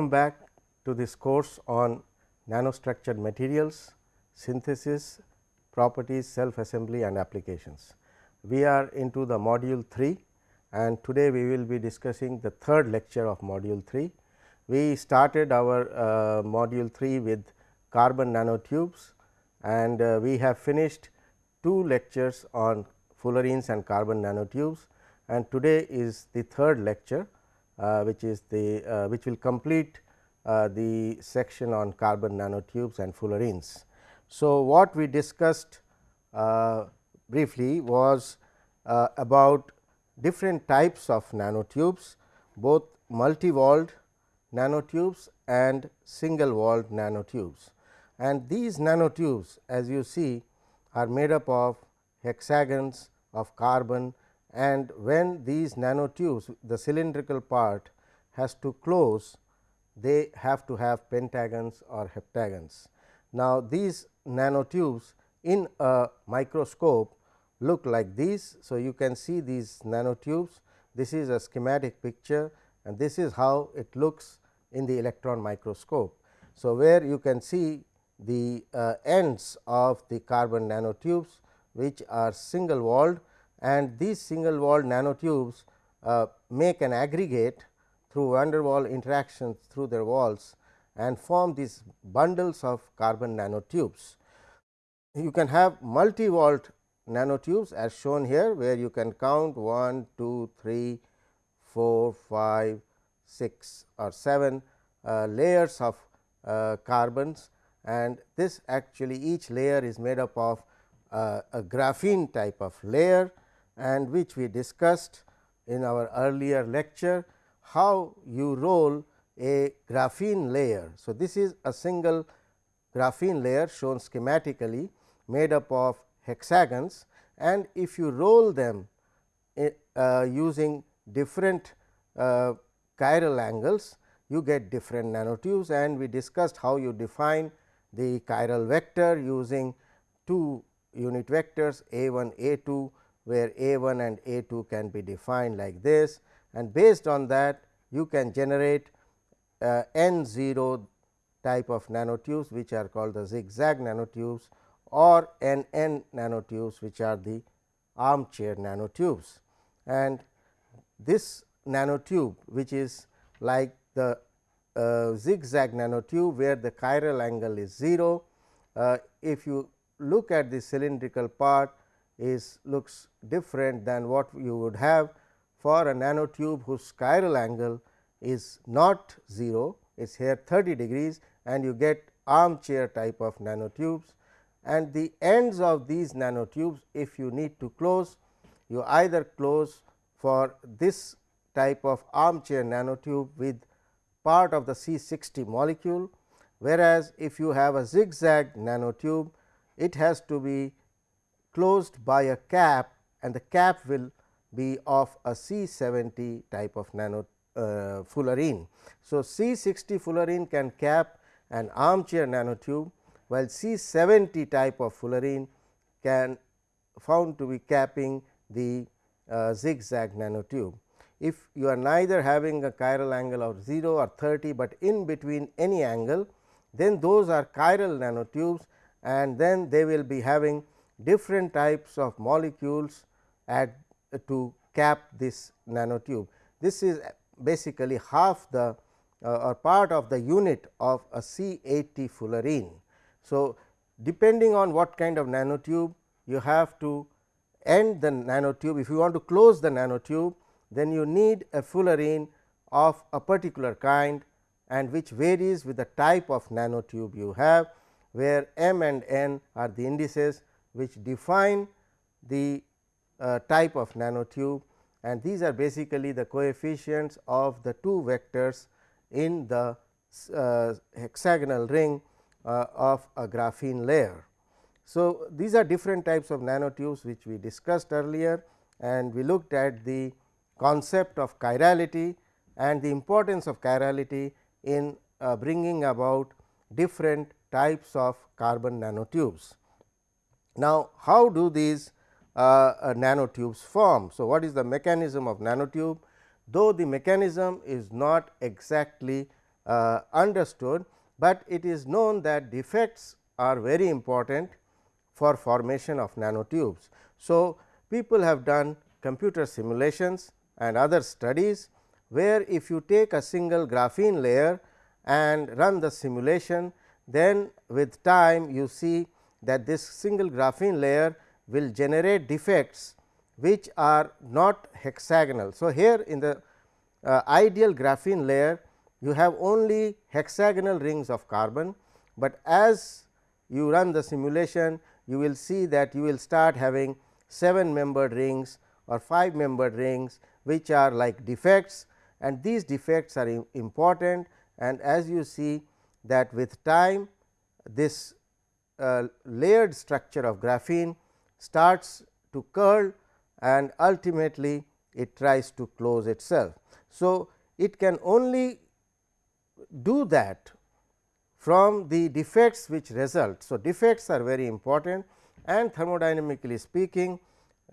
Welcome back to this course on nanostructured materials, synthesis, properties, self assembly and applications. We are into the module 3 and today we will be discussing the third lecture of module 3. We started our uh, module 3 with carbon nanotubes and uh, we have finished two lectures on fullerenes and carbon nanotubes and today is the third lecture which is the uh, which will complete uh, the section on carbon nanotubes and fullerenes. So, what we discussed briefly was about different types of nanotubes both multi-walled nanotubes and single walled nanotubes. And these nanotubes as you see are made up of hexagons of carbon and when these nanotubes the cylindrical part has to close they have to have pentagons or heptagons. Now, these nanotubes in a microscope look like these. So, you can see these nanotubes this is a schematic picture and this is how it looks in the electron microscope. So, where you can see the uh, ends of the carbon nanotubes which are single walled and these single walled nanotubes uh, make an aggregate through van der Waals interactions through their walls and form these bundles of carbon nanotubes. You can have multi walled nanotubes as shown here, where you can count 1, 2, 3, 4, 5, 6 or 7 uh, layers of uh, carbons and this actually each layer is made up of uh, a graphene type of layer and which we discussed in our earlier lecture how you roll a graphene layer. So, this is a single graphene layer shown schematically made up of hexagons and if you roll them eh, uh, using different uh, chiral angles you get different nanotubes and we discussed how you define the chiral vector using two unit vectors a 1 a 2 where a 1 and a 2 can be defined like this and based on that you can generate uh, n 0 type of nanotubes which are called the zigzag nanotubes or n n nanotubes which are the armchair nanotubes. And this nanotube which is like the uh, zigzag nanotube where the chiral angle is 0. Uh, if you look at the cylindrical part is looks different than what you would have for a nanotube whose chiral angle is not 0 it is here 30 degrees and you get armchair type of nanotubes. And the ends of these nanotubes if you need to close you either close for this type of armchair nanotube with part of the C 60 molecule, whereas, if you have a zigzag nanotube it has to be closed by a cap and the cap will be of a C 70 type of nano uh, fullerene. So, C 60 fullerene can cap an armchair nanotube, while C 70 type of fullerene can found to be capping the uh, zigzag nanotube. If you are neither having a chiral angle of 0 or 30, but in between any angle, then those are chiral nanotubes and then they will be having different types of molecules at to cap this nanotube. This is basically half the uh, or part of the unit of a C 80 fullerene. So, depending on what kind of nanotube you have to end the nanotube. If you want to close the nanotube, then you need a fullerene of a particular kind and which varies with the type of nanotube you have, where m and n are the indices which define the uh, type of nanotube and these are basically the coefficients of the two vectors in the uh, hexagonal ring uh, of a graphene layer. So, these are different types of nanotubes which we discussed earlier and we looked at the concept of chirality and the importance of chirality in uh, bringing about different types of carbon nanotubes. Now, how do these uh, uh, nanotubes form? So, what is the mechanism of nanotube? Though the mechanism is not exactly uh, understood, but it is known that defects are very important for formation of nanotubes. So, people have done computer simulations and other studies, where if you take a single graphene layer and run the simulation, then with time you see that this single graphene layer will generate defects which are not hexagonal. So, here in the uh, ideal graphene layer you have only hexagonal rings of carbon, but as you run the simulation you will see that you will start having 7 membered rings or 5 membered rings which are like defects and these defects are important and as you see that with time this uh, layered structure of graphene starts to curl and ultimately it tries to close itself. So, it can only do that from the defects which result. So, defects are very important and thermodynamically speaking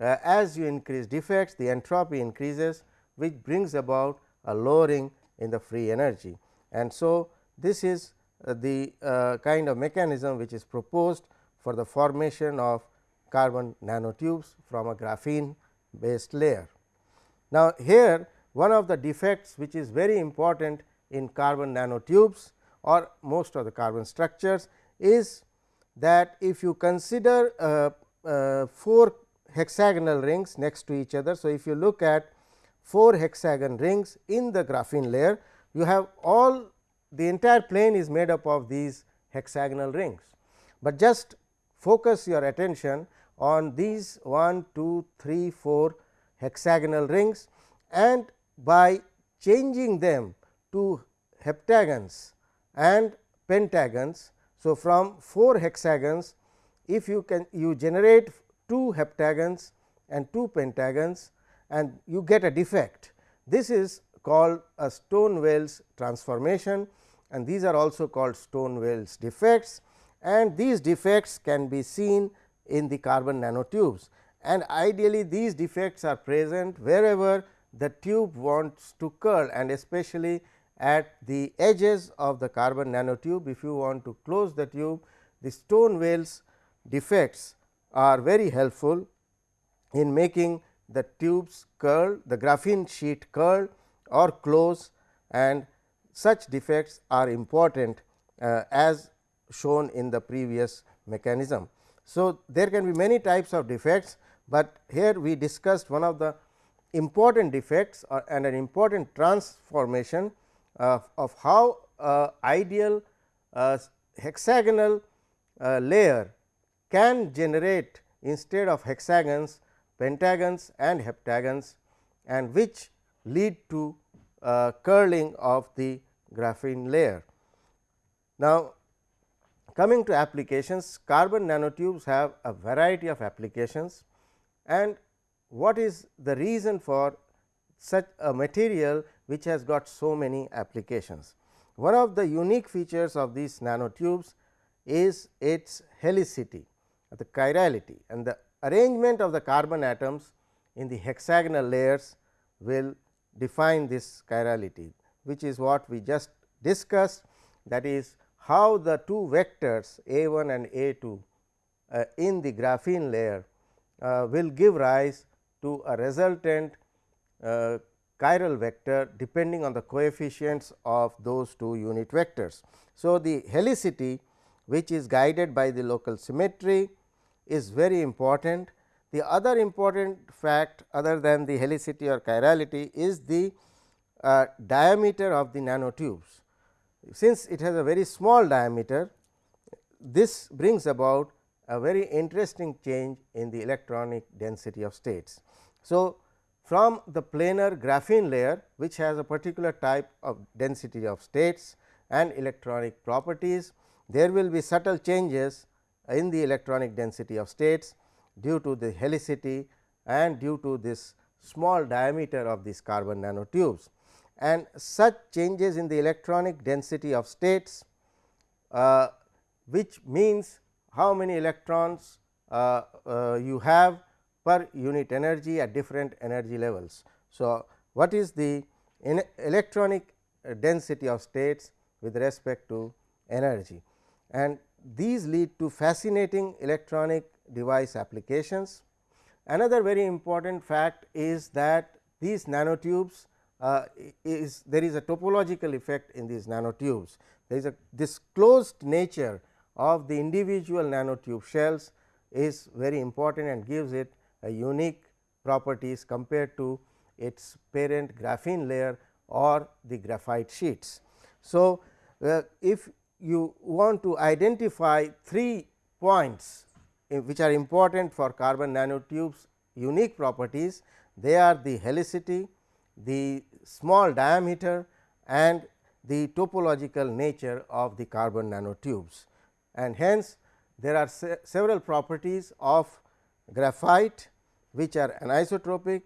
uh, as you increase defects the entropy increases which brings about a lowering in the free energy. And so, this is the uh, kind of mechanism which is proposed for the formation of carbon nanotubes from a graphene based layer. Now, here one of the defects which is very important in carbon nanotubes or most of the carbon structures is that if you consider uh, uh, 4 hexagonal rings next to each other. So, if you look at 4 hexagon rings in the graphene layer, you have all the entire plane is made up of these hexagonal rings, but just focus your attention on these 1, 2, 3, 4 hexagonal rings and by changing them to heptagons and pentagons. So, from 4 hexagons if you can you generate 2 heptagons and 2 pentagons and you get a defect. This is called a Stone-Wales transformation and these are also called Stone-Wales defects and these defects can be seen in the carbon nanotubes and ideally these defects are present wherever the tube wants to curl and especially at the edges of the carbon nanotube. If you want to close the tube, the Stone-Wales defects are very helpful in making the tubes curl, the graphene sheet curl or close and such defects are important uh, as shown in the previous mechanism. So, there can be many types of defects, but here we discussed one of the important defects or, and an important transformation uh, of how uh, ideal uh, hexagonal uh, layer can generate instead of hexagons pentagons and heptagons and which lead to uh, curling of the graphene layer. Now, coming to applications carbon nanotubes have a variety of applications and what is the reason for such a material which has got so many applications. One of the unique features of these nanotubes is its helicity the chirality and the arrangement of the carbon atoms in the hexagonal layers will define this chirality, which is what we just discussed that is how the two vectors a 1 and a 2 uh, in the graphene layer uh, will give rise to a resultant uh, chiral vector depending on the coefficients of those two unit vectors. So, the helicity which is guided by the local symmetry is very important. The other important fact other than the helicity or chirality is the uh, diameter of the nanotubes. Since it has a very small diameter, this brings about a very interesting change in the electronic density of states. So, from the planar graphene layer which has a particular type of density of states and electronic properties, there will be subtle changes in the electronic density of states due to the helicity and due to this small diameter of these carbon nanotubes. And such changes in the electronic density of states uh, which means how many electrons uh, uh, you have per unit energy at different energy levels. So, what is the electronic density of states with respect to energy. And these lead to fascinating electronic device applications. Another very important fact is that these nanotubes uh, is there is a topological effect in these nanotubes. There is a this closed nature of the individual nanotube shells is very important and gives it a unique properties compared to its parent graphene layer or the graphite sheets. So, uh, if you want to identify three points which are important for carbon nanotubes unique properties, they are the helicity, the small diameter and the topological nature of the carbon nanotubes. And hence, there are se several properties of graphite which are anisotropic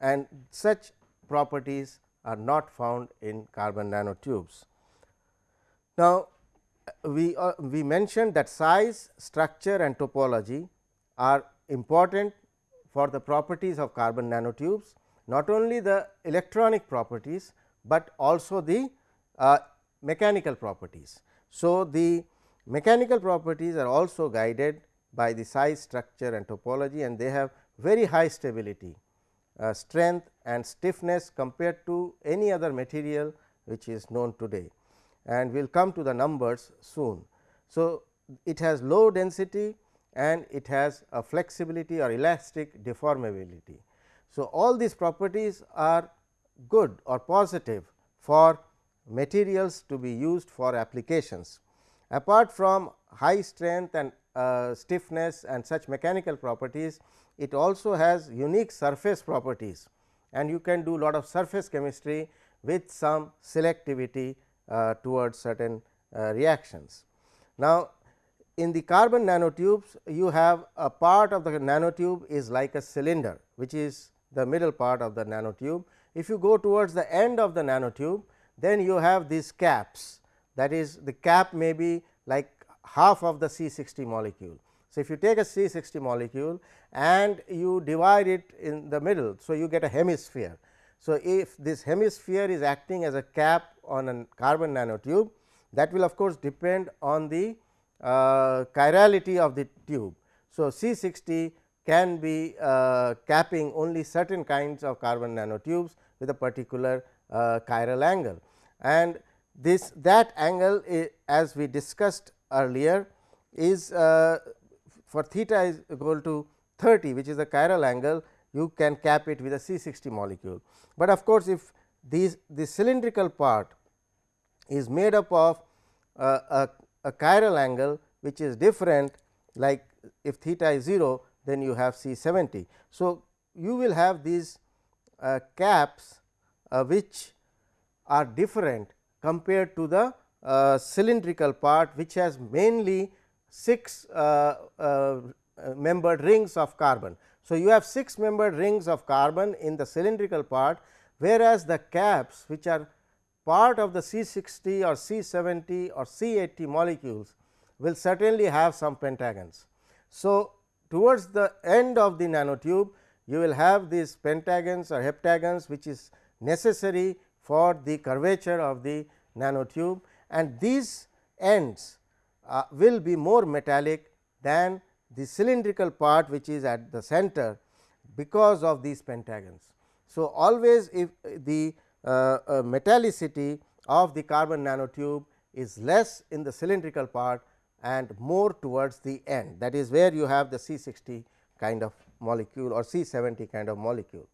and such properties are not found in carbon nanotubes. Now, we uh, we mentioned that size, structure and topology are important for the properties of carbon nanotubes, not only the electronic properties, but also the uh, mechanical properties. So, the mechanical properties are also guided by the size, structure and topology and they have very high stability, uh, strength and stiffness compared to any other material which is known today and we will come to the numbers soon. So, it has low density and it has a flexibility or elastic deformability. So, all these properties are good or positive for materials to be used for applications. Apart from high strength and uh, stiffness and such mechanical properties, it also has unique surface properties and you can do lot of surface chemistry with some selectivity towards certain uh, reactions. Now, in the carbon nanotubes you have a part of the nanotube is like a cylinder which is the middle part of the nanotube. If you go towards the end of the nanotube then you have these caps that is the cap may be like half of the C 60 molecule. So, if you take a C 60 molecule and you divide it in the middle. So, you get a hemisphere. So, if this hemisphere is acting as a cap on a carbon nanotube that will of course, depend on the uh, chirality of the tube. So, C 60 can be uh, capping only certain kinds of carbon nanotubes with a particular uh, chiral angle and this that angle as we discussed earlier is uh, for theta is equal to 30 which is the chiral angle you can cap it with a C 60 molecule. But of course, if these the cylindrical part is made up of uh, a, a chiral angle which is different like if theta is 0 then you have C 70. So, you will have these uh, caps uh, which are different compared to the uh, cylindrical part which has mainly 6 uh, uh, membered rings of carbon. So, you have 6 membered rings of carbon in the cylindrical part whereas, the caps which are part of the C 60 or C 70 or C 80 molecules will certainly have some pentagons. So, towards the end of the nanotube you will have these pentagons or heptagons which is necessary for the curvature of the nanotube and these ends uh, will be more metallic than the cylindrical part which is at the center because of these pentagons. So, always if the uh, uh, metallicity of the carbon nanotube is less in the cylindrical part and more towards the end that is where you have the C 60 kind of molecule or C 70 kind of molecule.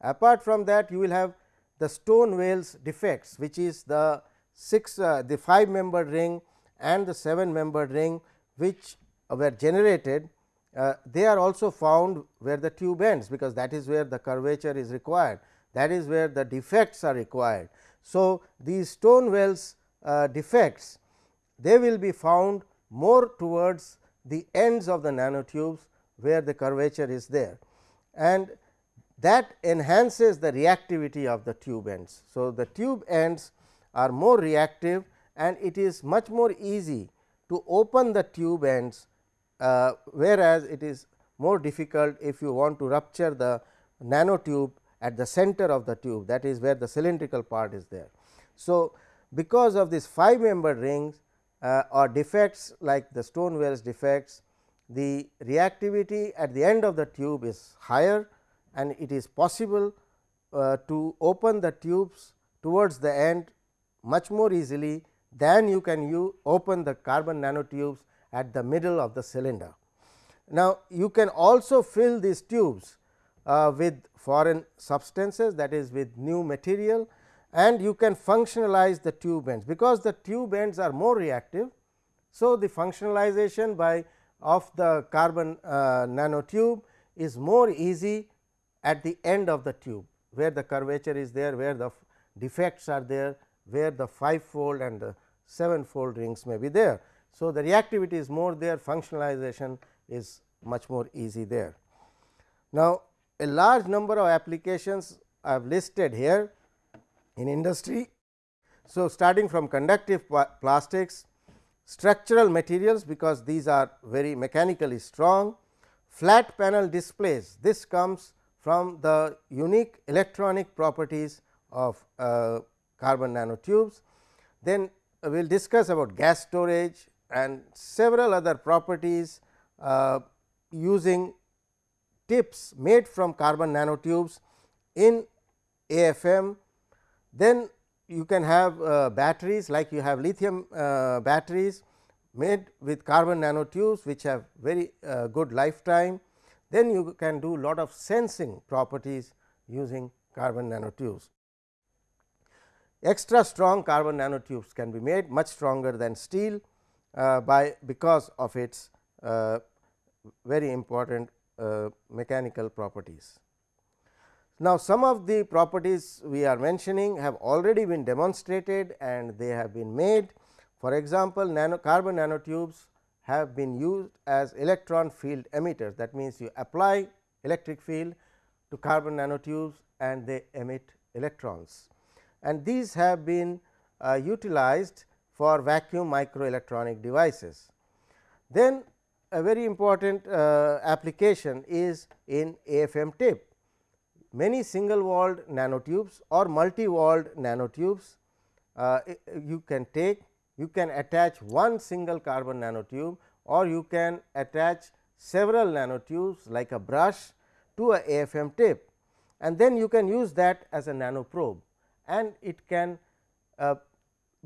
Apart from that you will have the Stone-Wales defects which is the 6 uh, the 5 membered ring and the 7 membered ring which were generated uh, they are also found where the tube ends because that is where the curvature is required that is where the defects are required. So, these Stone-Wales uh, defects they will be found more towards the ends of the nanotubes where the curvature is there and that enhances the reactivity of the tube ends. So, the tube ends are more reactive and it is much more easy to open the tube ends uh, whereas, it is more difficult if you want to rupture the nanotube at the center of the tube that is where the cylindrical part is there. So, because of these 5 membered rings uh, or defects like the Stone-Wales defects, the reactivity at the end of the tube is higher and it is possible uh, to open the tubes towards the end much more easily than you can you open the carbon nanotubes at the middle of the cylinder. Now, you can also fill these tubes uh, with foreign substances that is with new material and you can functionalize the tube ends because the tube ends are more reactive. So, the functionalization by of the carbon uh, nanotube is more easy at the end of the tube where the curvature is there where the defects are there where the 5 fold and the 7 fold rings may be there. So, the reactivity is more there functionalization is much more easy there. Now, a large number of applications I have listed here in industry. So, starting from conductive plastics, structural materials because these are very mechanically strong, flat panel displays this comes from the unique electronic properties of uh, carbon nanotubes. Then we will discuss about gas storage and several other properties uh, using tips made from carbon nanotubes in AFM. Then you can have uh, batteries like you have lithium uh, batteries made with carbon nanotubes which have very uh, good lifetime. Then you can do lot of sensing properties using carbon nanotubes. Extra strong carbon nanotubes can be made much stronger than steel by because of its uh, very important uh, mechanical properties. Now, some of the properties we are mentioning have already been demonstrated and they have been made. For example, nano carbon nanotubes have been used as electron field emitters that means, you apply electric field to carbon nanotubes and they emit electrons and these have been uh, utilized for vacuum microelectronic devices. Then a very important uh, application is in AFM tip. Many single walled nanotubes or multi walled nanotubes uh, you can take you can attach one single carbon nanotube or you can attach several nanotubes like a brush to a AFM tip and then you can use that as a nano probe and it can uh,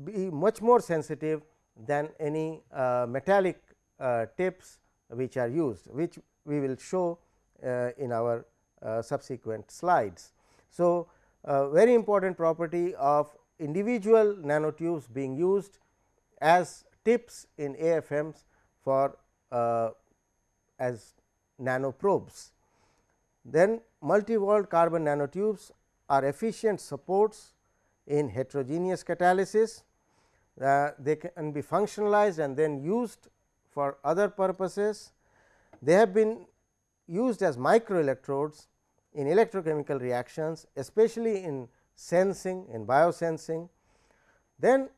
be much more sensitive than any uh, metallic uh, tips which are used which we will show uh, in our uh, subsequent slides. So, very important property of individual nanotubes being used as tips in AFMs for uh, as nano probes. Then multi walled carbon nanotubes are efficient supports in heterogeneous catalysis. Uh, they can be functionalized and then used for other purposes. They have been used as microelectrodes in electrochemical reactions especially in sensing in biosensing. Then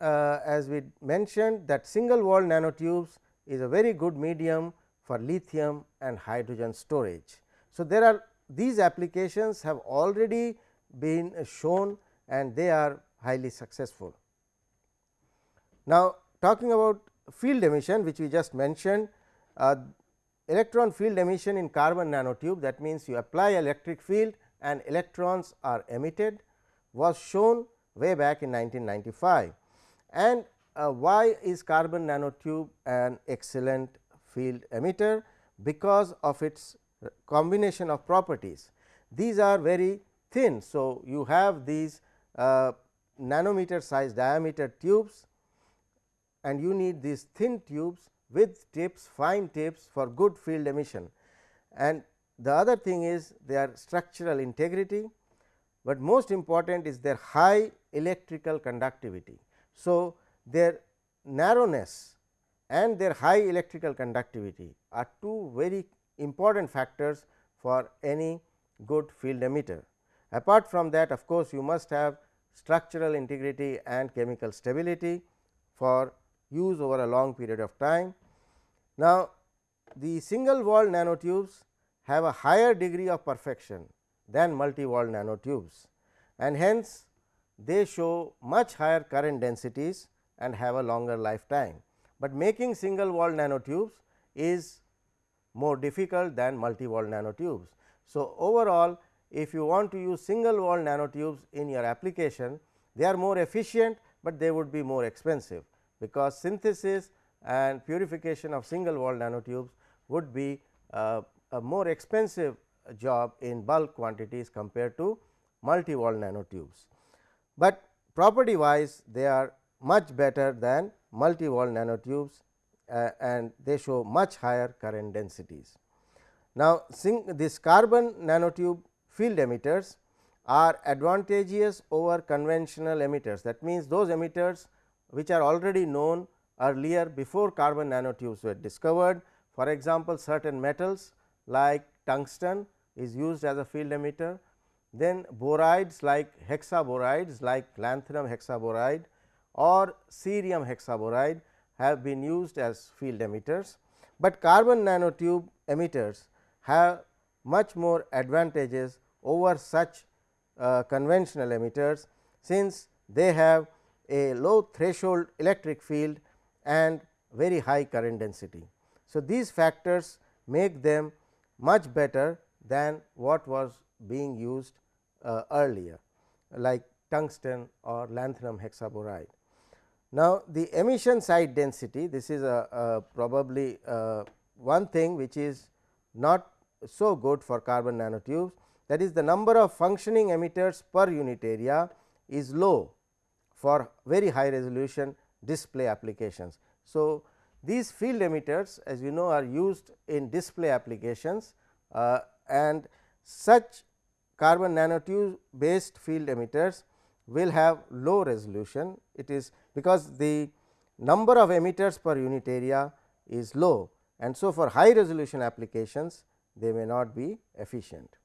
uh, as we mentioned that single wall nanotubes is a very good medium for lithium and hydrogen storage. So, there are these applications have already been shown and they are highly successful. Now, talking about field emission which we just mentioned uh, electron field emission in carbon nanotube that means, you apply electric field and electrons are emitted was shown way back in 1995 and uh, why is carbon nanotube an excellent field emitter because of its combination of properties. These are very thin. So, you have these uh, nanometer size diameter tubes and you need these thin tubes with tips fine tips for good field emission. And the other thing is their structural integrity, but most important is their high electrical conductivity. So, their narrowness and their high electrical conductivity are two very important factors for any good field emitter. Apart from that of course, you must have structural integrity and chemical stability for use over a long period of time. Now, the single wall nanotubes have a higher degree of perfection than multi wall nanotubes and hence they show much higher current densities and have a longer lifetime, but making single wall nanotubes is more difficult than multi wall nanotubes. So, overall if you want to use single wall nanotubes in your application, they are more efficient, but they would be more expensive, because synthesis and purification of single wall nanotubes would be uh, a more expensive job in bulk quantities compared to multi wall nanotubes. But property wise they are much better than multi wall nanotubes uh, and they show much higher current densities. Now, this carbon nanotube field emitters are advantageous over conventional emitters. That means, those emitters which are already known earlier before carbon nanotubes were discovered. For example, certain metals like tungsten is used as a field emitter. Then borides like hexaborides like lanthanum hexaboride or cerium hexaboride have been used as field emitters, but carbon nanotube emitters have much more advantages over such uh, conventional emitters, since they have a low threshold electric field and very high current density. So, these factors make them much better than what was being used uh, earlier like tungsten or lanthanum hexaboride. Now, the emission site density this is a, a probably uh, one thing which is not so good for carbon nanotubes that is the number of functioning emitters per unit area is low for very high resolution display applications. So, these field emitters as you know are used in display applications uh, and such carbon nanotube based field emitters will have low resolution. It is because the number of emitters per unit area is low and so for high resolution applications they may not be efficient.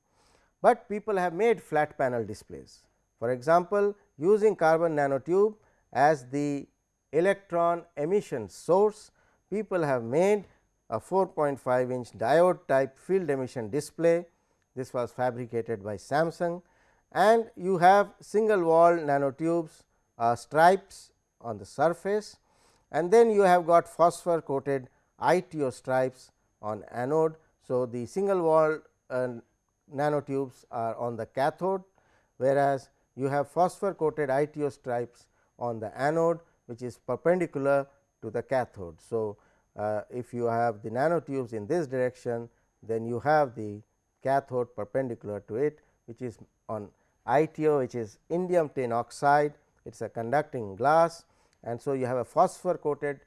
But people have made flat panel displays. For example, using carbon nanotube as the electron emission source, people have made a 4.5 inch diode type field emission display. This was fabricated by Samsung and you have single wall nanotubes uh, stripes on the surface and then you have got phosphor coated ITO stripes on anode. So, the single wall uh, nanotubes are on the cathode, whereas, you have phosphor coated ITO stripes on the anode which is perpendicular to the cathode. So, uh, if you have the nanotubes in this direction, then you have the cathode perpendicular to it which is on ITO which is indium tin oxide. It is a conducting glass. And so you have a phosphor coated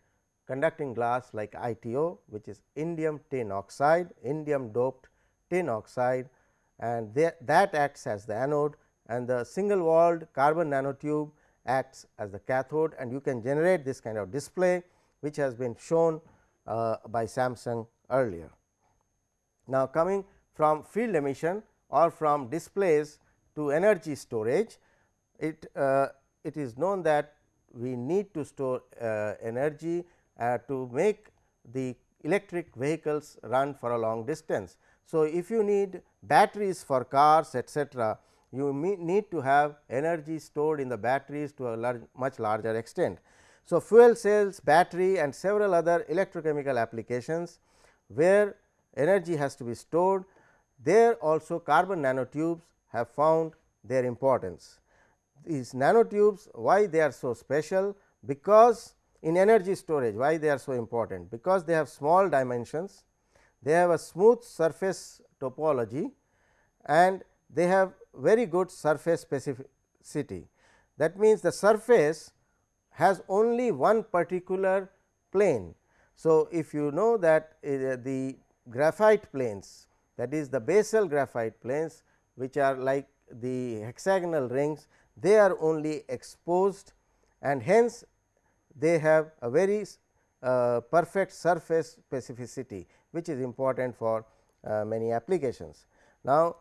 conducting glass like ITO which is indium tin oxide indium doped tin oxide. And that acts as the anode and the single walled carbon nanotube acts as the cathode and you can generate this kind of display which has been shown uh, by Samsung earlier. Now, coming from field emission or from displays to energy storage, it, uh, it is known that we need to store uh, energy uh, to make the electric vehicles run for a long distance. So, if you need batteries for cars etcetera, you need to have energy stored in the batteries to a large, much larger extent. So, fuel cells, battery and several other electrochemical applications where energy has to be stored, there also carbon nanotubes have found their importance. These nanotubes why they are so special? Because in energy storage why they are so important? Because they have small dimensions, they have a smooth surface topology and they have very good surface specificity. That means, the surface has only one particular plane. So, if you know that uh, the graphite planes that is the basal graphite planes which are like the hexagonal rings they are only exposed and hence they have a very uh, perfect surface specificity which is important for uh, many applications. Now,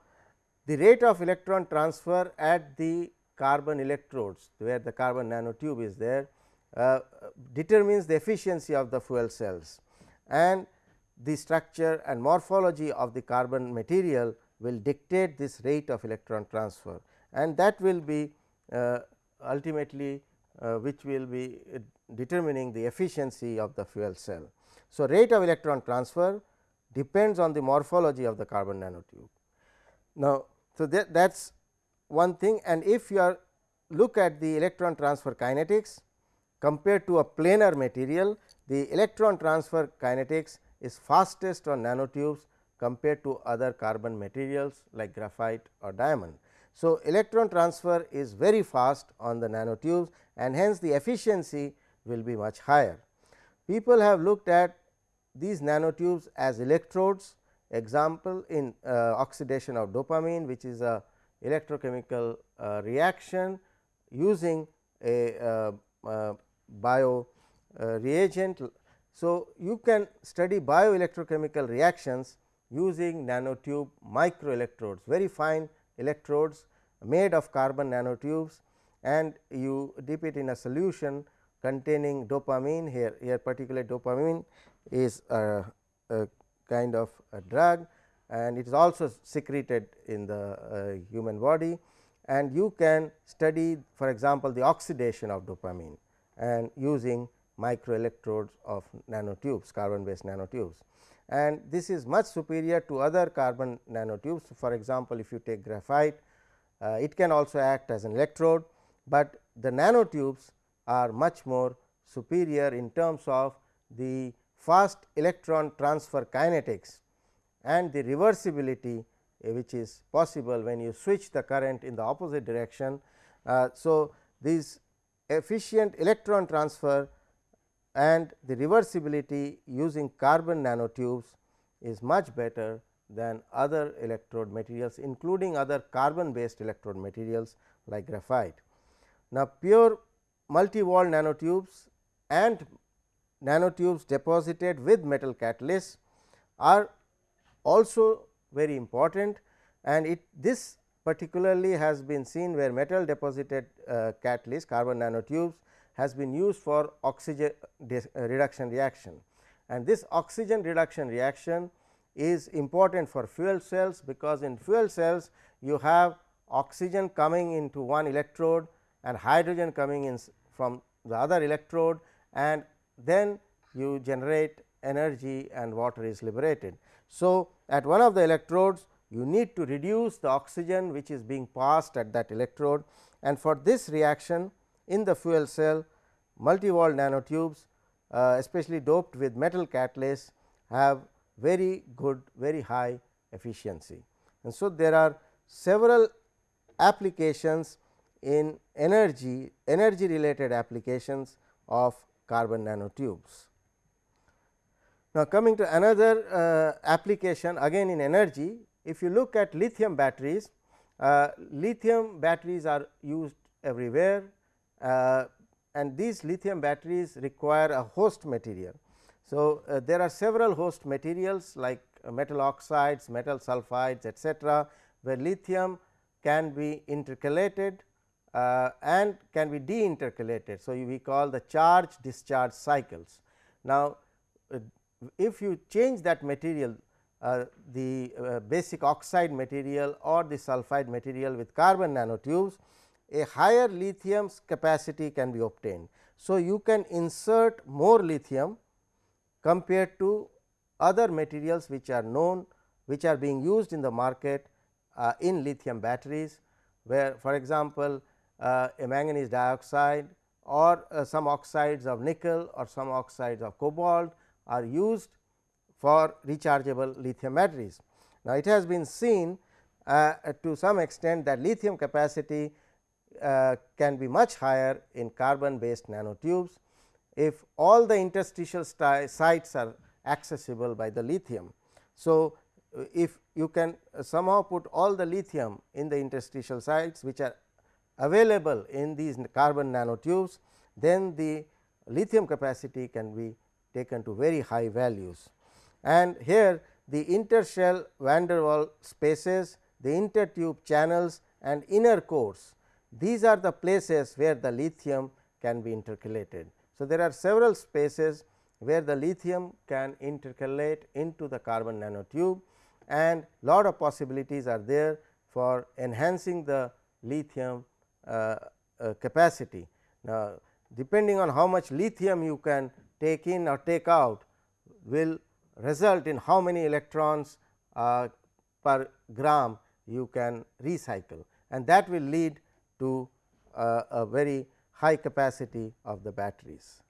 the rate of electron transfer at the carbon electrodes where the carbon nanotube is there uh, determines the efficiency of the fuel cells and the structure and morphology of the carbon material will dictate this rate of electron transfer and that will be uh, ultimately uh, which will be uh, determining the efficiency of the fuel cell. So, rate of electron transfer depends on the morphology of the carbon nanotube. Now, so that that is one thing and if you are look at the electron transfer kinetics compared to a planar material, the electron transfer kinetics is fastest on nanotubes compared to other carbon materials like graphite or diamond. So, electron transfer is very fast on the nanotubes and hence the efficiency will be much higher. People have looked at these nanotubes as electrodes example in uh, oxidation of dopamine which is a electrochemical uh, reaction using a uh, uh bio uh, reagent. So, you can study bioelectrochemical reactions using nanotube microelectrodes very fine electrodes made of carbon nanotubes and you dip it in a solution containing dopamine here here particular dopamine is a, a kind of a drug and it is also secreted in the uh, human body and you can study for example, the oxidation of dopamine and using microelectrodes of nanotubes carbon based nanotubes and this is much superior to other carbon nanotubes. For example, if you take graphite uh, it can also act as an electrode, but the nanotubes are much more superior in terms of the fast electron transfer kinetics and the reversibility uh, which is possible when you switch the current in the opposite direction. Uh, so, this efficient electron transfer and the reversibility using carbon nanotubes is much better than other electrode materials including other carbon based electrode materials like graphite. Now, pure multi-walled nanotubes and nanotubes deposited with metal catalysts are also very important and it this particularly has been seen where metal deposited uh, catalyst carbon nanotubes has been used for oxygen reduction reaction. And this oxygen reduction reaction is important for fuel cells, because in fuel cells you have oxygen coming into one electrode and hydrogen coming in from the other electrode and then you generate energy and water is liberated. So, at one of the electrodes you need to reduce the oxygen which is being passed at that electrode and for this reaction in the fuel cell multi-walled nanotubes uh, especially doped with metal catalysts have very good very high efficiency. And so, there are several applications in energy energy related applications of carbon nanotubes. Now, coming to another uh, application again in energy if you look at lithium batteries uh, lithium batteries are used everywhere uh, and these lithium batteries require a host material so, uh, there are several host materials like metal oxides, metal sulfides etcetera, where lithium can be intercalated uh, and can be deintercalated. So, we call the charge discharge cycles. Now, uh, if you change that material uh, the uh, basic oxide material or the sulfide material with carbon nanotubes, a higher lithium capacity can be obtained. So, you can insert more lithium compared to other materials which are known which are being used in the market uh, in lithium batteries where for example, uh, a manganese dioxide or uh, some oxides of nickel or some oxides of cobalt are used for rechargeable lithium batteries. Now, it has been seen uh, to some extent that lithium capacity uh, can be much higher in carbon based nanotubes if all the interstitial sites are accessible by the lithium. So, if you can somehow put all the lithium in the interstitial sites which are available in these carbon nanotubes, then the lithium capacity can be taken to very high values. And here the intershell van der Waals spaces, the intertube channels and inner cores, these are the places where the lithium can be intercalated. So, there are several spaces where the lithium can intercalate into the carbon nanotube and lot of possibilities are there for enhancing the lithium capacity. Now, depending on how much lithium you can take in or take out will result in how many electrons uh, per gram you can recycle and that will lead to uh, a very high capacity of the batteries.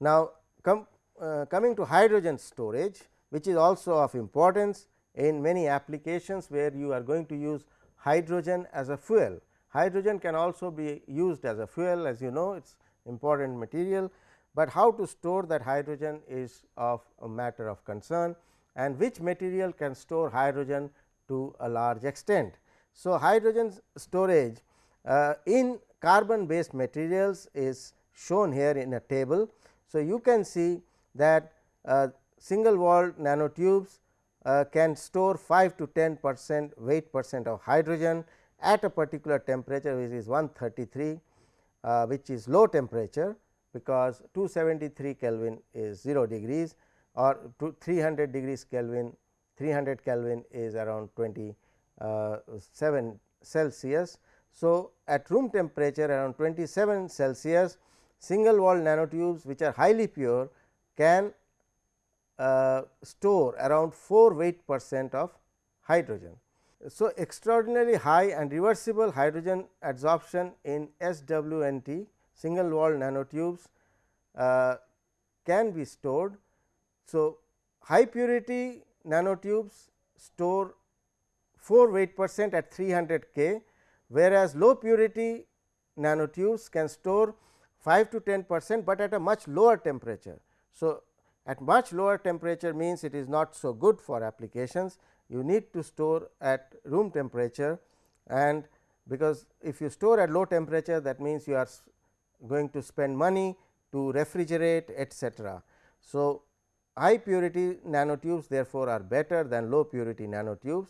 Now, com, uh, coming to hydrogen storage which is also of importance in many applications where you are going to use hydrogen as a fuel. Hydrogen can also be used as a fuel as you know it is important material, but how to store that hydrogen is of a matter of concern and which material can store hydrogen to a large extent. So, hydrogen storage uh, in carbon based materials is shown here in a table. So, you can see that uh, single walled nanotubes uh, can store 5 to 10 percent weight percent of hydrogen at a particular temperature which is 133 uh, which is low temperature because 273 Kelvin is 0 degrees or 300 degrees Kelvin 300 Kelvin is around 27 uh, Celsius. So, at room temperature around 27 Celsius single wall nanotubes which are highly pure can uh, store around 4 weight percent of hydrogen. So, extraordinarily high and reversible hydrogen adsorption in SWNT single wall nanotubes uh, can be stored. So, high purity nanotubes store 4 weight percent at 300 K, whereas low purity nanotubes can store 5 to 10 percent, but at a much lower temperature. So, at much lower temperature means it is not so good for applications. You need to store at room temperature and because if you store at low temperature that means you are going to spend money to refrigerate etcetera. So, high purity nanotubes therefore, are better than low purity nanotubes.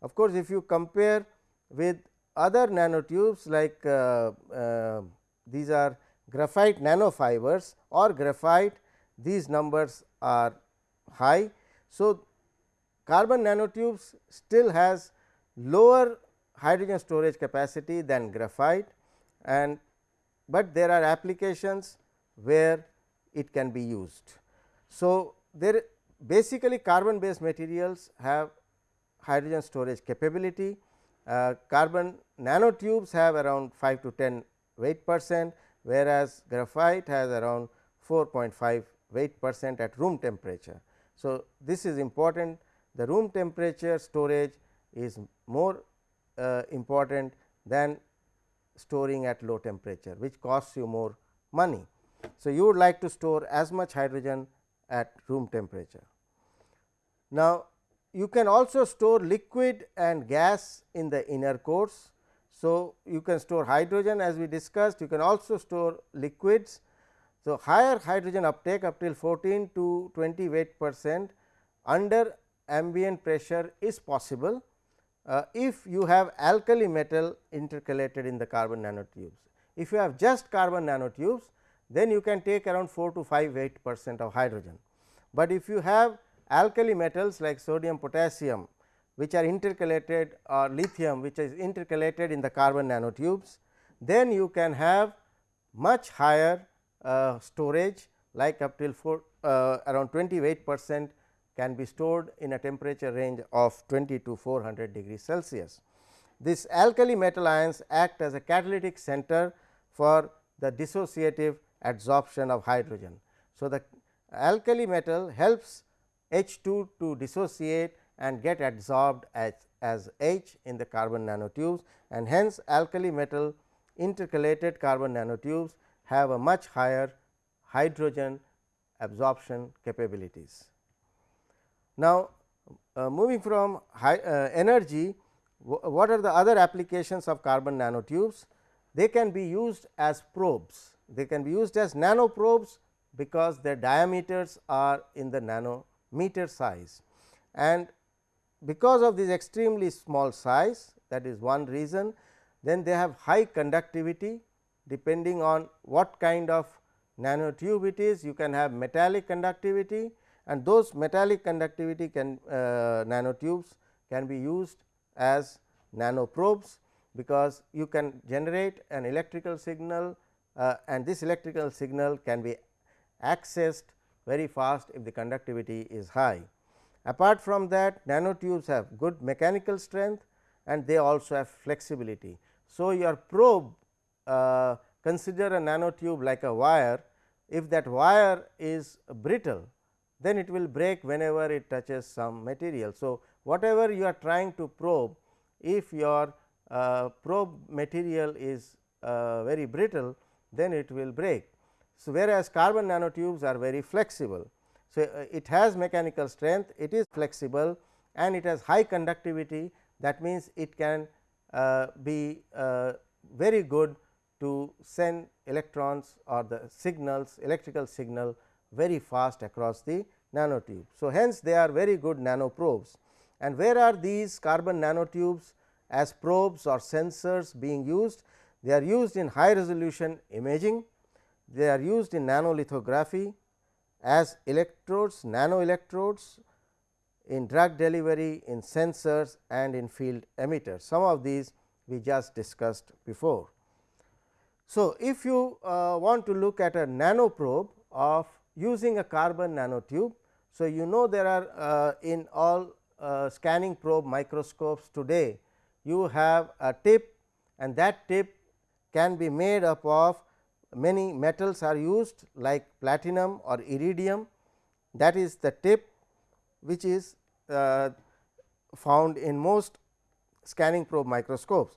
Of course, if you compare with other nanotubes like uh, uh, these are graphite nanofibers or graphite these numbers are high. So, carbon nanotubes still has lower hydrogen storage capacity than graphite and but there are applications where it can be used. So, there basically carbon based materials have hydrogen storage capability. Uh, carbon nanotubes have around 5 to 10 weight percent, whereas graphite has around 4.5 weight percent at room temperature. So, this is important the room temperature storage is more uh, important than storing at low temperature which costs you more money. So, you would like to store as much hydrogen at room temperature. Now, you can also store liquid and gas in the inner cores. So, you can store hydrogen as we discussed, you can also store liquids. So, higher hydrogen uptake up till 14 to 20 weight percent under ambient pressure is possible uh, if you have alkali metal intercalated in the carbon nanotubes. If you have just carbon nanotubes, then you can take around 4 to 5 weight percent of hydrogen. But if you have alkali metals like sodium potassium which are intercalated or lithium which is intercalated in the carbon nanotubes, then you can have much higher uh, storage like up till 4 uh, around 20 weight percent can be stored in a temperature range of 20 to 400 degrees Celsius. This alkali metal ions act as a catalytic center for the dissociative adsorption of hydrogen. So, the alkali metal helps H 2 to dissociate and get adsorbed as, as H in the carbon nanotubes and hence alkali metal intercalated carbon nanotubes have a much higher hydrogen absorption capabilities. Now, uh, moving from high, uh, energy, what are the other applications of carbon nanotubes? They can be used as probes, they can be used as nano probes because their diameters are in the nanometer size. And because of this extremely small size that is one reason, then they have high conductivity depending on what kind of nanotube it is. You can have metallic conductivity and those metallic conductivity can uh, nanotubes can be used as nano probes because you can generate an electrical signal uh, and this electrical signal can be accessed very fast if the conductivity is high. Apart from that nanotubes have good mechanical strength and they also have flexibility. So, your probe uh, consider a nanotube like a wire if that wire is brittle then it will break whenever it touches some material. So, whatever you are trying to probe if your uh, probe material is uh, very brittle then it will break. So, whereas carbon nanotubes are very flexible. So, uh, it has mechanical strength, it is flexible and it has high conductivity that means, it can uh, be uh, very good to send electrons or the signals electrical signal very fast across the nanotube. So, hence they are very good nano probes and where are these carbon nanotubes as probes or sensors being used? They are used in high resolution imaging, they are used in nanolithography as electrodes, nano electrodes in drug delivery, in sensors and in field emitters. Some of these we just discussed before. So, if you uh, want to look at a nano probe of using a carbon nanotube. So, you know there are uh, in all uh, scanning probe microscopes today you have a tip and that tip can be made up of many metals are used like platinum or iridium that is the tip which is uh, found in most scanning probe microscopes.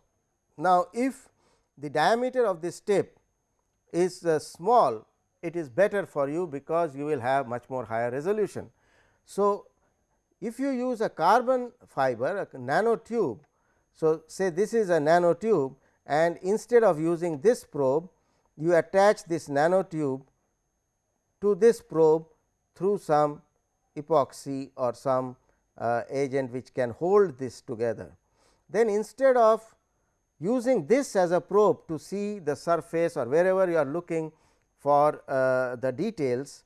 Now, if the diameter of this tip is uh, small it is better for you because you will have much more higher resolution. So, if you use a carbon fiber a nanotube. So, say this is a nanotube and instead of using this probe you attach this nanotube to this probe through some epoxy or some uh, agent which can hold this together. Then instead of using this as a probe to see the surface or wherever you are looking for uh, the details,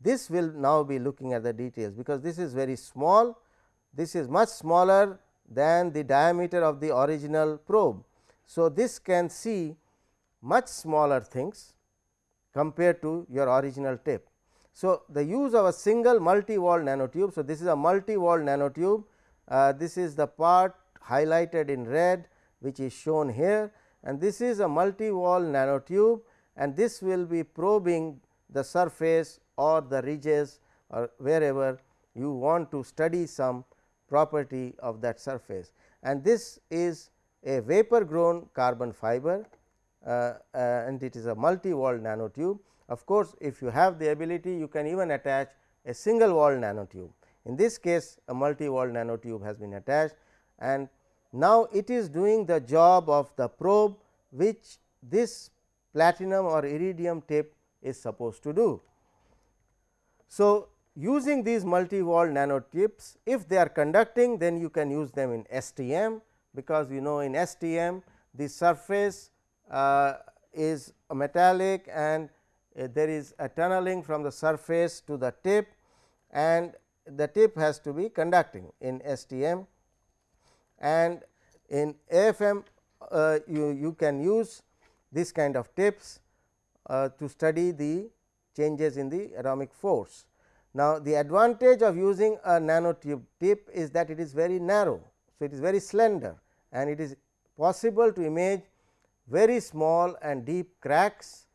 this will now be looking at the details, because this is very small, this is much smaller than the diameter of the original probe. So, this can see much smaller things compared to your original tip. So, the use of a single multi wall nanotube. So, this is a multi wall nanotube, uh, this is the part highlighted in red which is shown here and this is a multi wall nanotube and this will be probing the surface or the ridges or wherever you want to study some property of that surface and this is a vapor grown carbon fiber uh, uh, and it is a multi walled nanotube. Of course, if you have the ability you can even attach a single wall nanotube. In this case a multi walled nanotube has been attached and now it is doing the job of the probe which this platinum or iridium tip is supposed to do. So, using these multi wall nanotips if they are conducting then you can use them in STM because you know in STM the surface uh, is metallic and uh, there is a tunneling from the surface to the tip and the tip has to be conducting in STM and in AFM uh, you, you can use this kind of tips uh, to study the changes in the atomic force. Now, the advantage of using a nanotube tip is that it is very narrow. So, it is very slender and it is possible to image very small and deep cracks,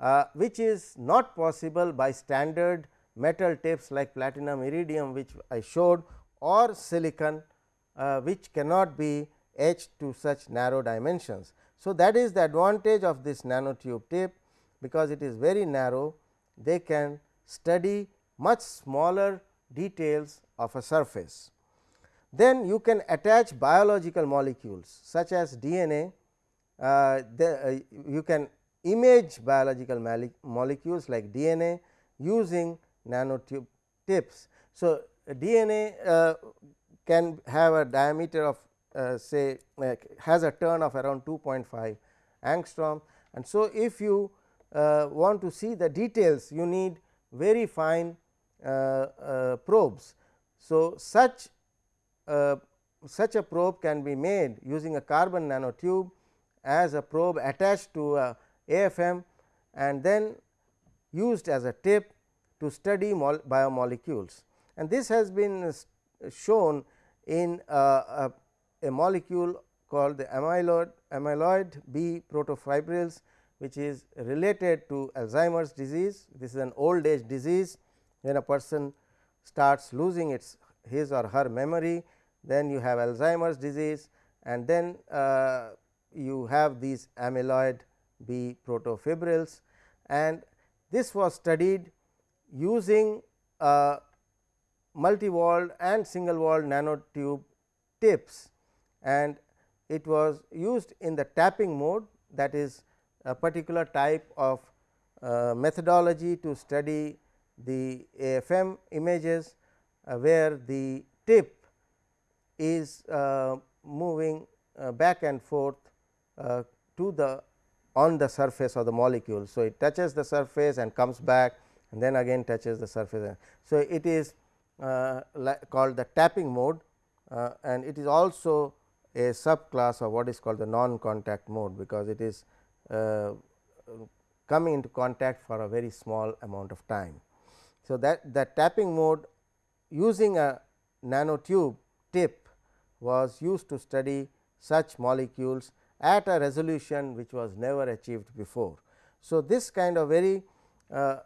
uh, which is not possible by standard metal tips like platinum iridium which I showed or silicon uh, which cannot be etched to such narrow dimensions. So, that is the advantage of this nanotube tip because it is very narrow they can study much smaller details of a surface. Then you can attach biological molecules such as DNA, uh, the, uh, you can image biological molecules like DNA using nanotube tips. So, DNA uh, can have a diameter of say has a turn of around 2.5 angstrom and so if you uh, want to see the details you need very fine uh, uh, probes. So, such such a probe can be made using a carbon nanotube as a probe attached to a AFM and then used as a tip to study biomolecules. And this has been shown in a, a, a molecule called the amyloid, amyloid B protofibrils which is related to Alzheimer's disease. This is an old age disease. When a person starts losing its his or her memory, then you have Alzheimer's disease and then uh, you have these amyloid B protofibrils. And this was studied using uh, multi-walled and single walled nanotube tips and it was used in the tapping mode that is a particular type of uh, methodology to study the AFM images, uh, where the tip is uh, moving uh, back and forth uh, to the on the surface of the molecule. So, it touches the surface and comes back and then again touches the surface. So, it is uh, called the tapping mode and it is also a subclass of what is called the non contact mode, because it is uh, coming into contact for a very small amount of time. So, that the tapping mode using a nanotube tip was used to study such molecules at a resolution which was never achieved before. So, this kind of very uh,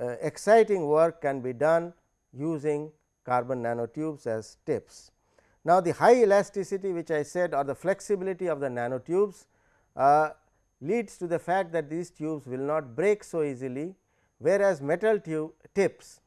uh, exciting work can be done using carbon nanotubes as tips. Now, the high elasticity which I said or the flexibility of the nanotubes uh, leads to the fact that these tubes will not break so easily, whereas metal tube tips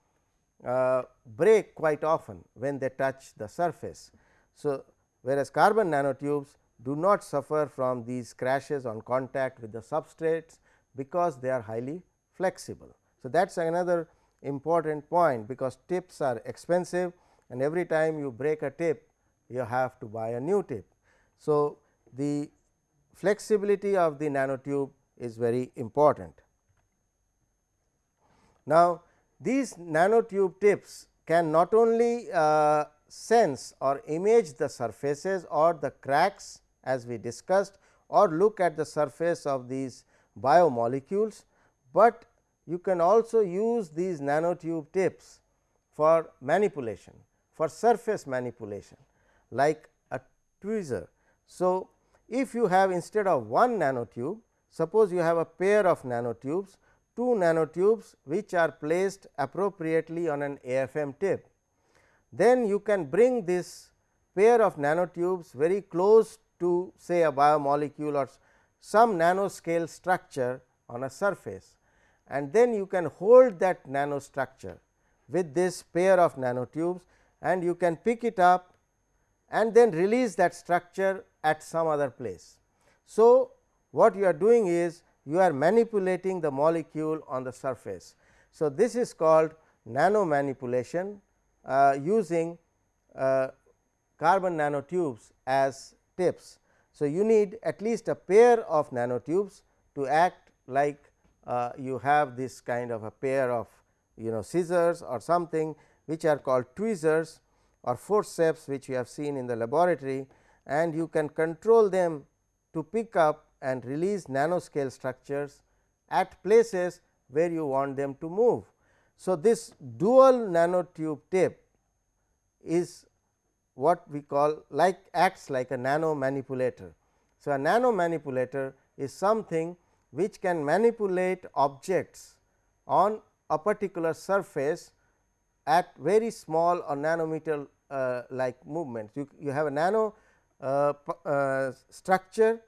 uh, break quite often when they touch the surface. So, whereas carbon nanotubes do not suffer from these crashes on contact with the substrates, because they are highly flexible. So, that is another important point, because tips are expensive and every time you break a tip you have to buy a new tip. So, the flexibility of the nanotube is very important. Now, these nanotube tips can not only uh, sense or image the surfaces or the cracks as we discussed or look at the surface of these biomolecules, but you can also use these nanotube tips for manipulation for surface manipulation like a tweezer. So, if you have instead of one nanotube suppose you have a pair of nanotubes two nanotubes which are placed appropriately on an AFM tip. Then you can bring this pair of nanotubes very close to say a biomolecule or some nanoscale structure on a surface and then you can hold that nanostructure with this pair of nanotubes and you can pick it up and then release that structure at some other place. So, what you are doing is you are manipulating the molecule on the surface. So, this is called nano manipulation uh, using uh, carbon nanotubes as tips. So, you need at least a pair of nanotubes to act like uh, you have this kind of a pair of you know scissors or something which are called tweezers or forceps which you have seen in the laboratory and you can control them to pick up and release nanoscale structures at places where you want them to move. So, this dual nanotube tip is what we call like acts like a nano manipulator. So, a nano manipulator is something which can manipulate objects on a particular surface at very small or nanometer like movements. You, you have a nano uh, uh, structure,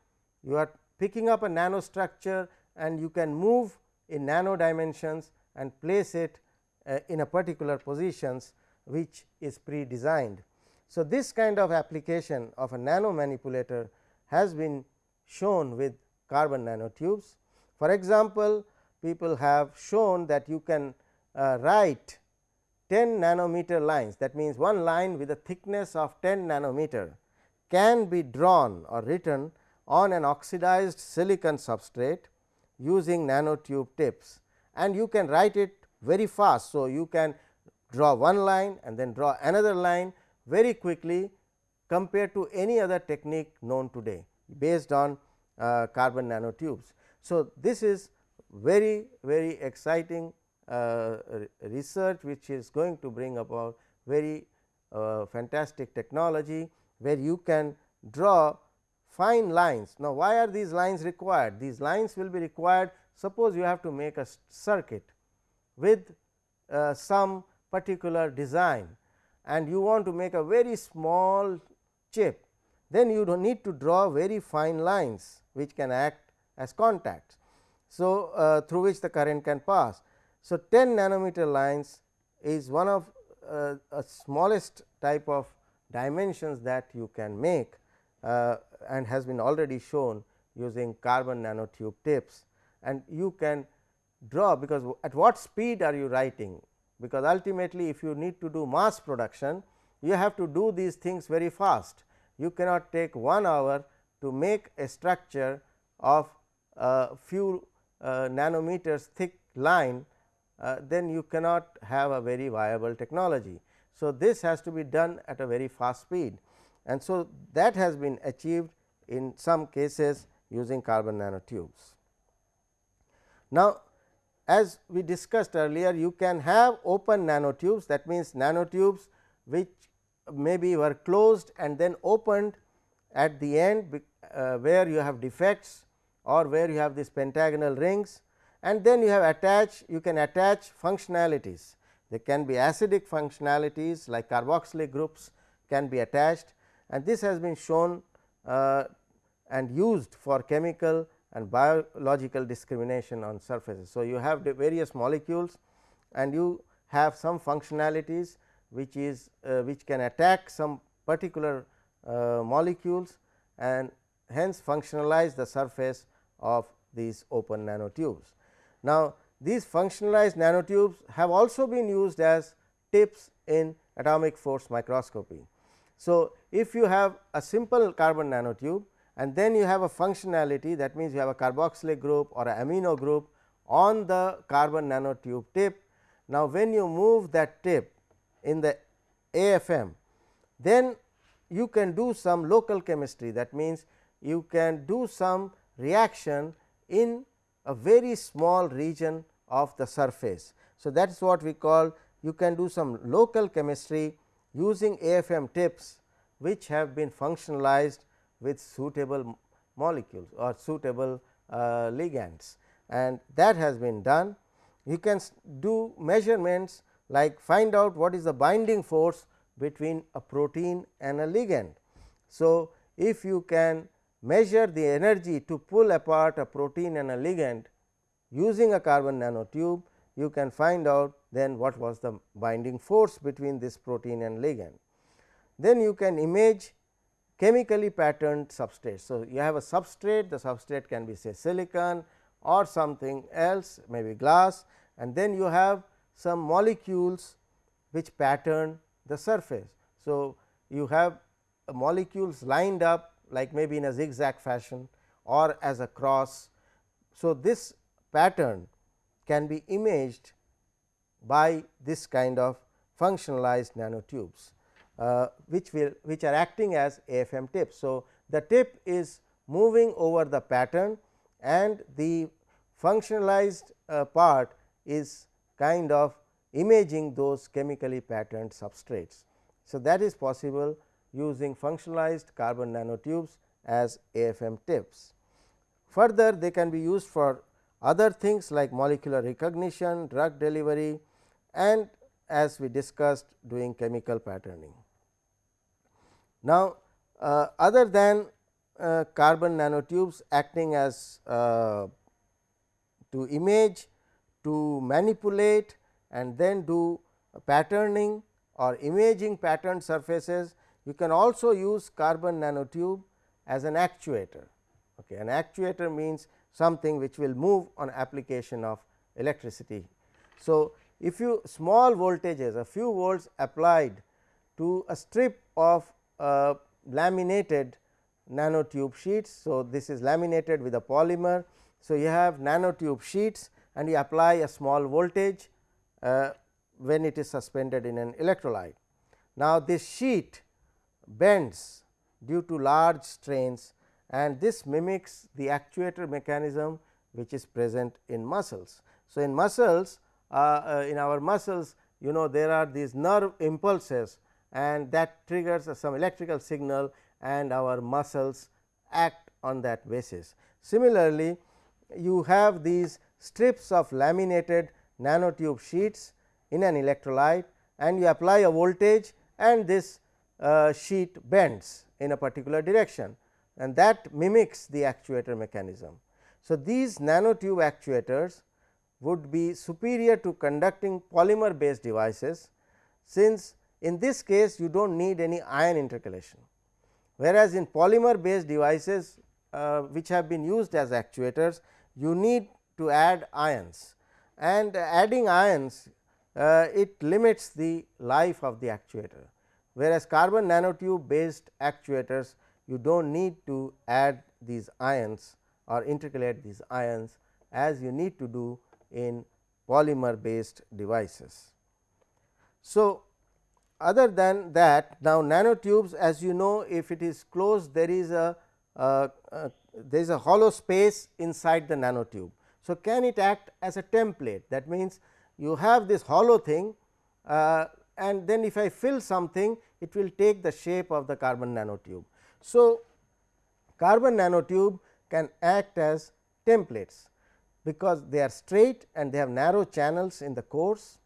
you are picking up a nano structure and you can move in nano dimensions and place it uh, in a particular positions which is pre-designed. So, this kind of application of a nano manipulator has been shown with carbon nanotubes. For example, people have shown that you can uh, write 10 nanometer lines that means, one line with a thickness of 10 nanometer can be drawn or written on an oxidized silicon substrate using nanotube tips and you can write it very fast. So, you can draw one line and then draw another line very quickly compared to any other technique known today based on uh, carbon nanotubes. So, this is very very exciting research which is going to bring about very uh, fantastic technology where you can draw fine lines. Now, why are these lines required? These lines will be required suppose you have to make a circuit with uh, some particular design and you want to make a very small chip, then you do need to draw very fine lines which can act as contacts. So, uh, through which the current can pass. So, 10 nanometer lines is one of uh, a smallest type of dimensions that you can make uh, and has been already shown using carbon nanotube tips and you can draw because at what speed are you writing because ultimately if you need to do mass production you have to do these things very fast. You cannot take 1 hour to make a structure of a few uh, nanometers thick line uh, then you cannot have a very viable technology. So, this has to be done at a very fast speed and so that has been achieved in some cases using carbon nanotubes. Now, as we discussed earlier you can have open nanotubes that means nanotubes which maybe were closed and then opened at the end uh, where you have defects or where you have these pentagonal rings and then you have attached you can attach functionalities. There can be acidic functionalities like carboxylic groups can be attached and this has been shown uh, and used for chemical and biological discrimination on surfaces. So, you have the various molecules and you have some functionalities which is uh, which can attack some particular uh, molecules and hence functionalize the surface of these open nanotubes. Now, these functionalized nanotubes have also been used as tips in atomic force microscopy. So, if you have a simple carbon nanotube and then you have a functionality that means you have a carboxylic group or a amino group on the carbon nanotube tip. Now, when you move that tip in the AFM, then you can do some local chemistry that means you can do some reaction in a very small region of the surface. So, that is what we call you can do some local chemistry using AFM tips which have been functionalized with suitable molecules or suitable uh, ligands and that has been done. You can do measurements like find out what is the binding force between a protein and a ligand. So, if you can measure the energy to pull apart a protein and a ligand using a carbon nanotube, you can find out then what was the binding force between this protein and ligand. Then you can image chemically patterned substrates. So, you have a substrate, the substrate can be say silicon or something else maybe glass and then you have some molecules which pattern the surface. So, you have molecules lined up like maybe in a zigzag fashion or as a cross. So, this pattern can be imaged by this kind of functionalized nanotubes, uh, which will which are acting as AFM tips. So, the tip is moving over the pattern and the functionalized uh, part is kind of imaging those chemically patterned substrates. So, that is possible using functionalized carbon nanotubes as AFM tips. Further they can be used for other things like molecular recognition, drug delivery and as we discussed doing chemical patterning. Now, uh, other than uh, carbon nanotubes acting as uh, to image, to manipulate and then do patterning or imaging patterned surfaces, you can also use carbon nanotube as an actuator. Okay. An actuator means something which will move on application of electricity. So, if you small voltages a few volts applied to a strip of uh, laminated nanotube sheets. So, this is laminated with a polymer. So, you have nanotube sheets and you apply a small voltage uh, when it is suspended in an electrolyte. Now, this sheet bends due to large strains and this mimics the actuator mechanism which is present in muscles. So, in muscles uh, uh, in our muscles you know there are these nerve impulses and that triggers some electrical signal and our muscles act on that basis. Similarly, you have these strips of laminated nanotube sheets in an electrolyte and you apply a voltage and this uh, sheet bends in a particular direction and that mimics the actuator mechanism. So, these nanotube actuators would be superior to conducting polymer based devices, since in this case you do not need any ion intercalation. Whereas, in polymer based devices uh, which have been used as actuators, you need to add ions and adding ions uh, it limits the life of the actuator. Whereas, carbon nanotube based actuators you do not need to add these ions or intercalate these ions as you need to do in polymer based devices. So, other than that now nanotubes as you know if it is closed there is a uh, uh, there is a hollow space inside the nanotube. So, can it act as a template that means you have this hollow thing uh, and then if I fill something it will take the shape of the carbon nanotube. So, carbon nanotube can act as templates because they are straight and they have narrow channels in the cores.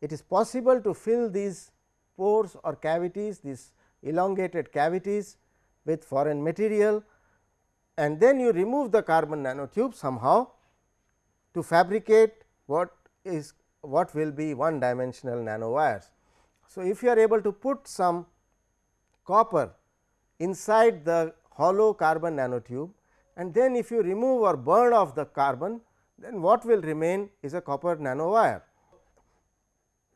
It is possible to fill these pores or cavities these elongated cavities with foreign material and then you remove the carbon nanotube somehow to fabricate what is what will be one dimensional nanowires. So, if you are able to put some copper inside the hollow carbon nanotube and then if you remove or burn off the carbon then what will remain is a copper nanowire.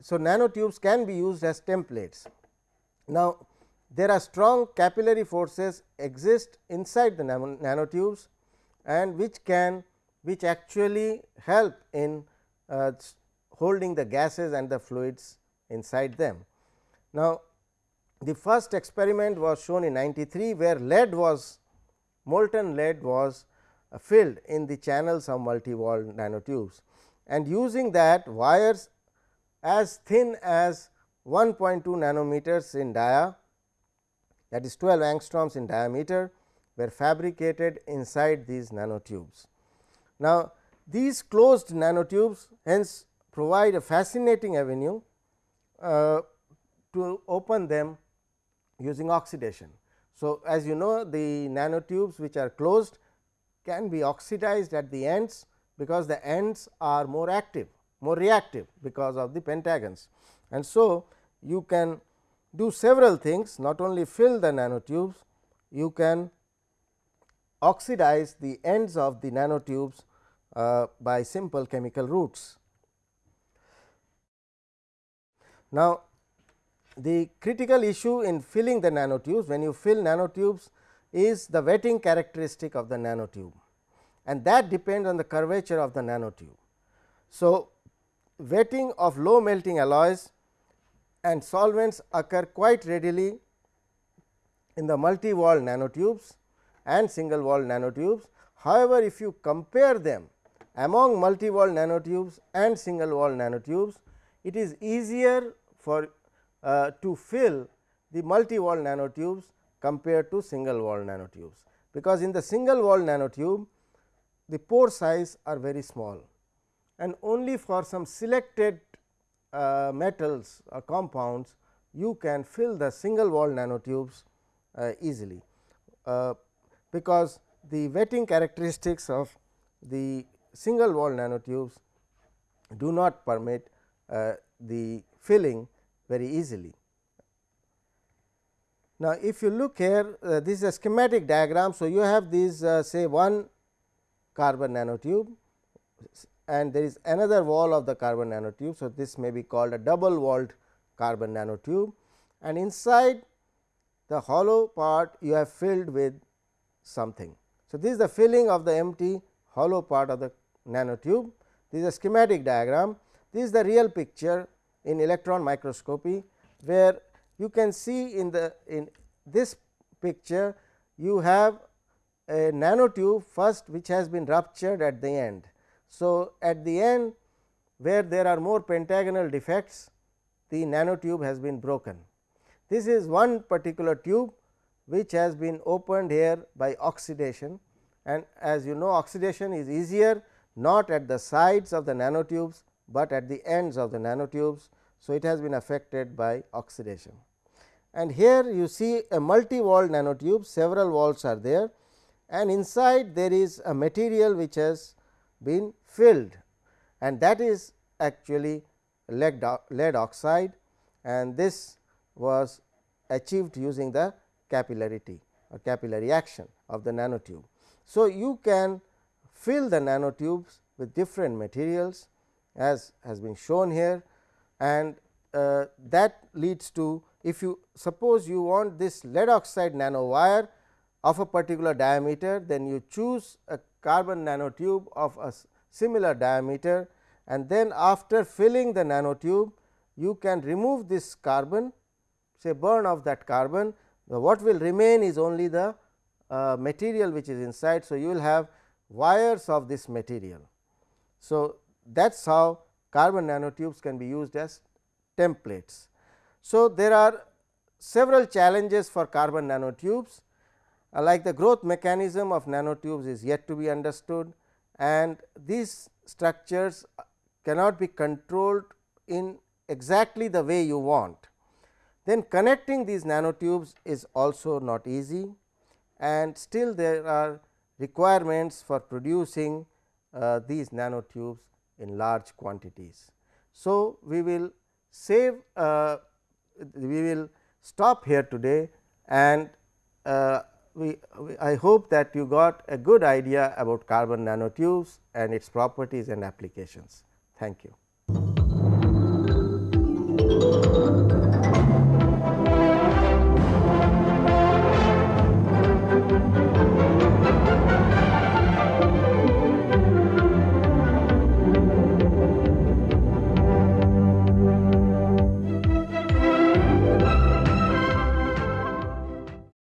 So, nanotubes can be used as templates. Now, there are strong capillary forces exist inside the nanotubes and which can which actually help in uh, holding the gases and the fluids inside them. Now, the first experiment was shown in 93 where lead was molten lead was uh, filled in the channels of multi-walled nanotubes and using that wires as thin as 1.2 nanometers in dia that is 12 angstroms in diameter were fabricated inside these nanotubes. Now, these closed nanotubes hence provide a fascinating avenue to open them using oxidation. So, as you know the nanotubes which are closed can be oxidized at the ends because the ends are more active more reactive because of the pentagons. And so, you can do several things not only fill the nanotubes, you can oxidize the ends of the nanotubes uh, by simple chemical routes. Now, the critical issue in filling the nanotubes when you fill nanotubes is the wetting characteristic of the nanotube and that depends on the curvature of the nanotube. So, wetting of low melting alloys and solvents occur quite readily in the multi wall nanotubes and single wall nanotubes. However, if you compare them among multi wall nanotubes and single wall nanotubes, it is easier for uh, to fill the multi wall nanotubes compared to single wall nanotubes, because in the single wall nanotube the pore size are very small and only for some selected uh, metals or compounds you can fill the single wall nanotubes uh, easily, uh, because the wetting characteristics of the single wall nanotubes do not permit uh, the filling very easily. Now, if you look here uh, this is a schematic diagram. So, you have these uh, say one carbon nanotube and there is another wall of the carbon nanotube. So, this may be called a double walled carbon nanotube and inside the hollow part you have filled with something. So, this is the filling of the empty hollow part of the nanotube. This is a schematic diagram. This is the real picture in electron microscopy, where you can see in the in this picture you have a nanotube first which has been ruptured at the end. So, at the end where there are more pentagonal defects the nanotube has been broken. This is one particular tube which has been opened here by oxidation and as you know oxidation is easier not at the sides of the nanotubes, but at the ends of the nanotubes. So, it has been affected by oxidation and here you see a multi walled nanotube several walls are there and inside there is a material which has been filled and that is actually lead, lead oxide and this was achieved using the capillarity or capillary action of the nanotube. So, you can fill the nanotubes with different materials as has been shown here and uh, that leads to if you suppose you want this lead oxide nanowire of a particular diameter then you choose a carbon nanotube of a similar diameter and then after filling the nanotube you can remove this carbon say burn off that carbon what will remain is only the uh, material which is inside. So, you will have wires of this material. So, that is how carbon nanotubes can be used as templates. So, there are several challenges for carbon nanotubes uh, like the growth mechanism of nanotubes is yet to be understood and these structures cannot be controlled in exactly the way you want. Then connecting these nanotubes is also not easy and still there are requirements for producing uh, these nanotubes in large quantities. So, we will save uh, we will stop here today and uh, we, we, I hope that you got a good idea about carbon nanotubes and its properties and applications. Thank you.